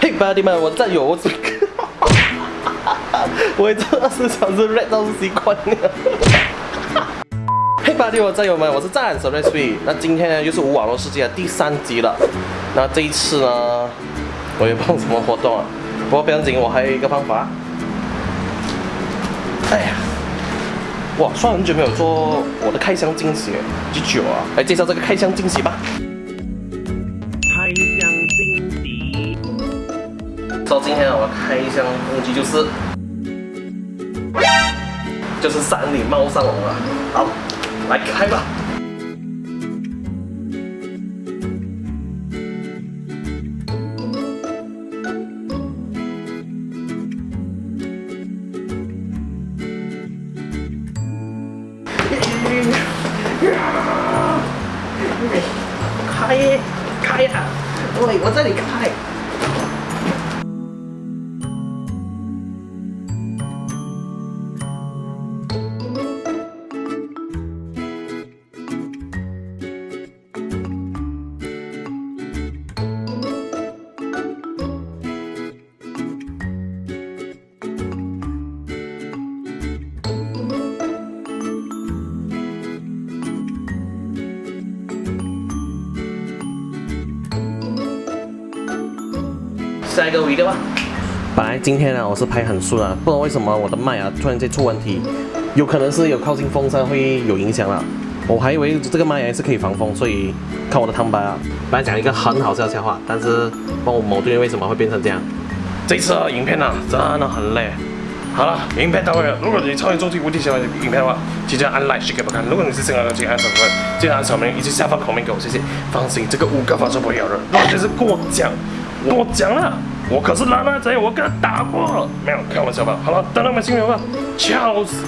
嘿，兄弟们，我战友，我这个，我这二十小时 red 到是习惯了。嘿，兄弟我战友们，我是战神 red three。那今天呢，又是无网络世界的第三集了。那这一次呢，我也不知道什么活动啊。不过不要紧，我还有一个方法。哎呀，哇，算很久没有做我的开箱惊喜，几久啊？来介绍这个开箱惊喜吧。说今天我的开箱工具就是，就是山里猫上龙了。好，来开吧。开开呀！对，我这里开。下一个 video 吧。本来今天呢，我是拍很顺啊，不知道为什么我的麦啊突然间出问题，有可能是有靠近风扇会有影响了。我还以为这个麦还是可以防风，所以看我的汤白啊。本来讲一个很好笑的笑话，但是帮我矛盾为什么会变成这样？这次影片呢真的很累。好了，影片到位了。如果你超级终极无敌喜欢影片的话，记得按 like 给我看。如果你是新来的，记得按小铃记得按小铃以及下方口面给我，谢谢。放心，这个五个发射不会咬人。如果就是过奖。我讲了，我可是拉拉贼，我跟他打过，没有开玩笑吧？好了，等到我们新人吧，笑死。